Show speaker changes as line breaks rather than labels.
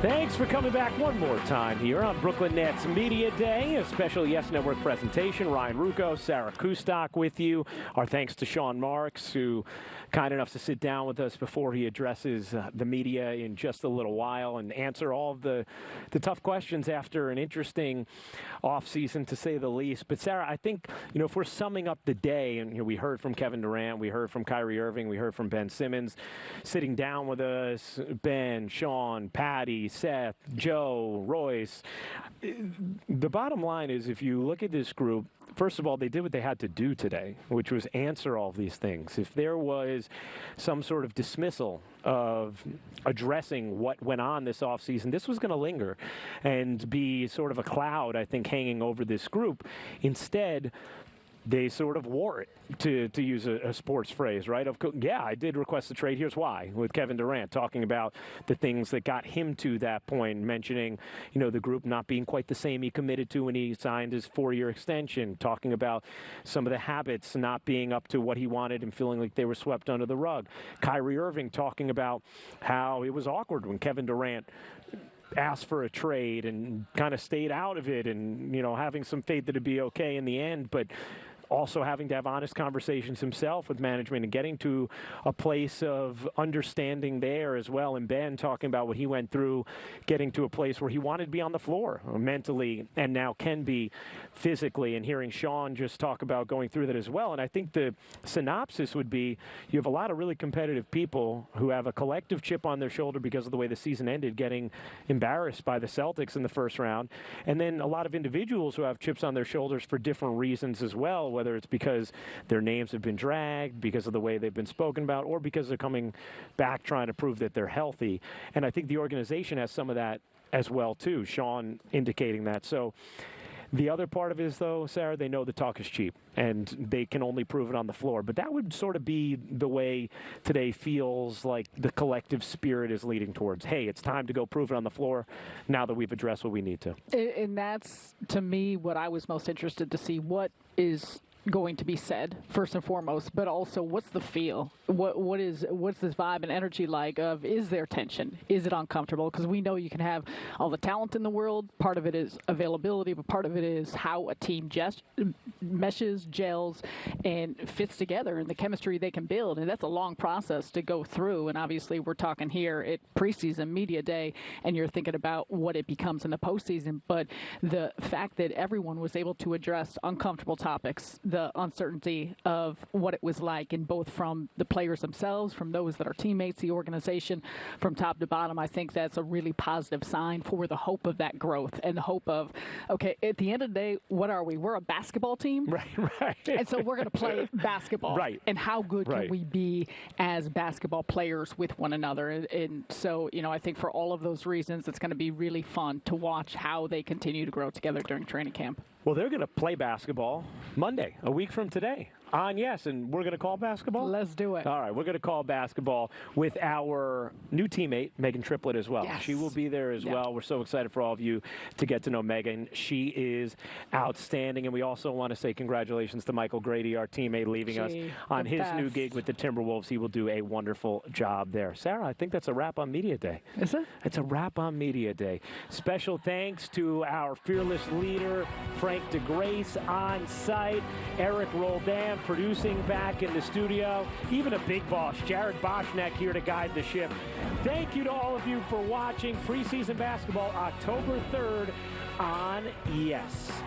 Thanks for coming back one more time here on Brooklyn Nets Media Day, a special Yes Network presentation. Ryan Ruocco, Sarah Kustok with you. Our thanks to Sean Marks, who kind enough to sit down with us before he addresses uh, the media in just a little while and answer all of the, the tough questions after an interesting offseason, to say the least. But, Sarah, I think, you know, if we're summing up the day, and you know, we heard from Kevin Durant, we heard from Kyrie Irving, we heard from Ben Simmons, sitting down with us, Ben, Sean, Patty, Seth, Joe, Royce. The bottom line is if you look at this group, first of all, they did what they had to do today, which was answer all these things. If there was some sort of dismissal of addressing what went on this offseason, this was going to linger and be sort of a cloud, I think, hanging over this group. Instead, they sort of wore it, to, to use a, a sports phrase, right? Of yeah, I did request the trade. Here's why. With Kevin Durant talking about the things that got him to that point, mentioning you know the group not being quite the same he committed to when he signed his four-year extension, talking about some of the habits not being up to what he wanted and feeling like they were swept under the rug. Kyrie Irving talking about how it was awkward when Kevin Durant asked for a trade and kind of stayed out of it and you know having some faith that it'd be okay in the end but also having to have honest conversations himself with management and getting to a place of understanding there as well. And Ben talking about what he went through, getting to a place where he wanted to be on the floor mentally and now can be physically. And hearing Sean just talk about going through that as well. And I think the synopsis would be you have a lot of really competitive people who have a collective chip on their shoulder because of the way the season ended, getting embarrassed by the Celtics in the first round. And then a lot of individuals who have chips on their shoulders for different reasons as well whether it's because their names have been dragged, because of the way they've been spoken about, or because they're coming back trying to prove that they're healthy. And I think the organization has some of that as well too. Sean indicating that. So. The other part of it is, though, Sarah, they know the talk is cheap and they can only prove it on the floor. But that would sort of be the way today feels like the collective spirit is leading towards. Hey, it's time to go prove it on the floor now that we've addressed what we need to.
And that's, to me, what I was most interested to see. What is going to be said first and foremost, but also what's the feel? What what is what's this vibe and energy like? Of is there tension? Is it uncomfortable? Because we know you can have all the talent in the world. Part of it is availability, but part of it is how a team just meshes, gels, and fits together, and the chemistry they can build. And that's a long process to go through. And obviously, we're talking here at preseason media day, and you're thinking about what it becomes in the postseason. But the fact that everyone was able to address uncomfortable topics. The uncertainty of what it was like, and both from the players themselves, from those that are teammates, the organization, from top to bottom. I think that's a really positive sign for the hope of that growth and the hope of, okay, at the end of the day, what are we? We're a basketball team,
right? Right.
And so we're going to play basketball,
right?
And how good
right.
can we be as basketball players with one another? And, and so, you know, I think for all of those reasons, it's going to be really fun to watch how they continue to grow together during training camp.
Well, they're going to play basketball Monday, a week from today on yes, and we're going to call basketball.
Let's do it.
All right, we're going to call basketball with our new teammate Megan Triplett as well.
Yes.
She will be there as well. We're so excited for all of you to get to know Megan. She is outstanding, and we also want to say congratulations to Michael Grady, our teammate, leaving us on his
best.
new gig with the Timberwolves. He will do a wonderful job there. Sarah, I think that's a wrap on Media Day.
Is it?
It's a wrap on Media Day. Special thanks to our fearless leader Frank DeGrace on site, Eric Roldan producing back in the studio. Even a big boss, Jared Boshnack, here to guide the ship. Thank you to all of you for watching preseason basketball October 3rd on Yes.